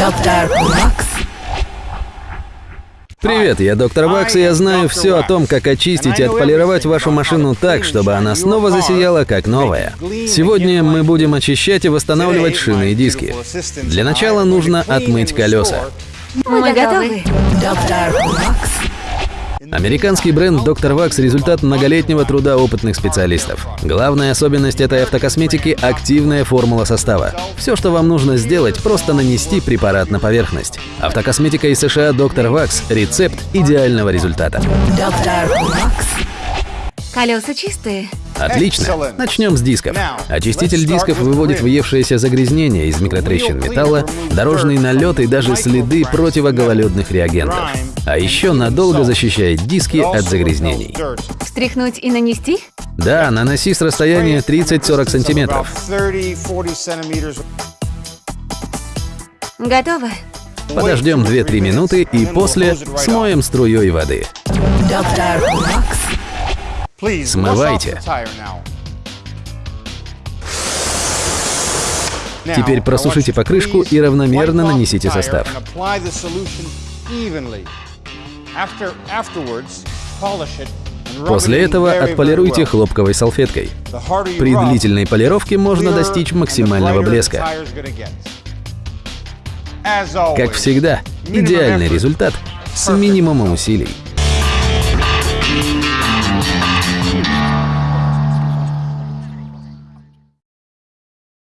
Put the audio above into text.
Доктор Вакс. Привет, я доктор Вакс, и я знаю все о том, как очистить и отполировать вашу машину так, чтобы она снова засияла как новая. Сегодня мы будем очищать и восстанавливать шины и диски. Для начала нужно отмыть колеса. Мы готовы. Доктор Вакс. Американский бренд Dr. Wax – результат многолетнего труда опытных специалистов. Главная особенность этой автокосметики – активная формула состава. Все, что вам нужно сделать, просто нанести препарат на поверхность. Автокосметика из США Dr. Wax – рецепт идеального результата. Доктор Вакс. Колеса чистые. Отлично. Начнем с дисков. Очиститель дисков выводит въевшееся загрязнение из микротрещин металла, дорожный налет и даже следы противогололедных реагентов. А еще надолго защищает диски от загрязнений. Встряхнуть и нанести? Да, наноси с расстояния 30-40 сантиметров. Готово. Подождем 2-3 минуты и после смоем струей воды. Доктор. Смывайте. Теперь просушите покрышку и равномерно нанесите состав. После этого отполируйте хлопковой салфеткой. При длительной полировке можно достичь максимального блеска. Как всегда, идеальный результат с минимумом усилий.